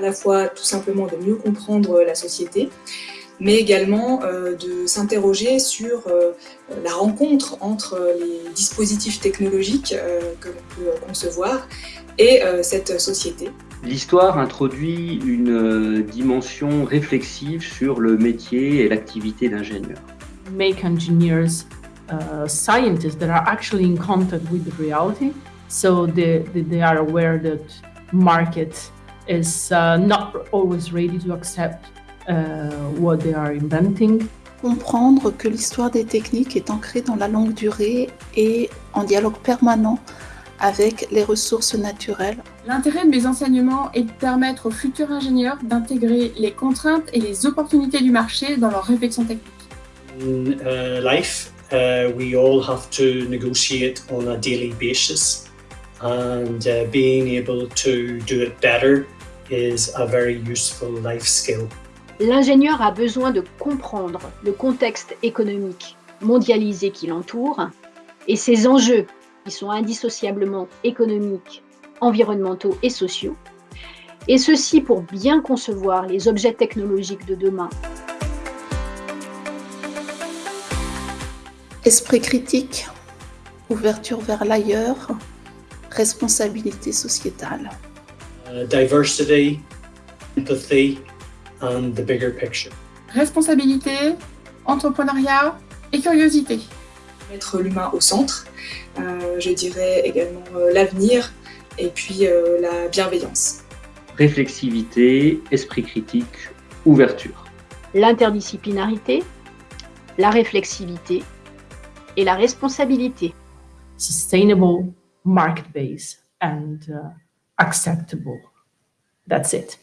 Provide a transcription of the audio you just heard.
la fois tout simplement de mieux comprendre la société, mais également de s'interroger sur la rencontre entre les dispositifs technologiques que l'on peut concevoir et cette société. L'histoire introduit une dimension réflexive sur le métier et l'activité d'ingénieur. Make engineers uh, scientists that are actually in contact with the reality, so they, they are aware that market is uh, not always ready to accept uh, what they are inventing. Comprendre que l'histoire des techniques est ancrée dans la longue durée et en dialogue permanent avec les ressources naturelles. L'intérêt de mes enseignements est de permettre aux futurs ingénieurs d'intégrer les contraintes et les opportunités du marché dans leur réflexion technique. In uh, life, uh, we all have to negotiate on a daily basis and uh, being able to do it better is a very useful life skill. L'ingénieur a besoin de comprendre le contexte économique mondialisé qui l'entoure et ses enjeux qui sont indissociablement économiques, environnementaux et sociaux, et ceci pour bien concevoir les objets technologiques de demain. Esprit critique, ouverture vers l'ailleurs, responsabilité sociétale. Uh, diversity, empathy and the bigger picture. Responsabilité, entrepreneuriat et curiosité. Mettre l'humain au centre, euh, je dirais également euh, l'avenir et puis euh, la bienveillance. Réflexivité, esprit critique, ouverture. L'interdisciplinarité, la réflexivité et la responsabilité. Sustainable, market-based and uh, acceptable. That's it.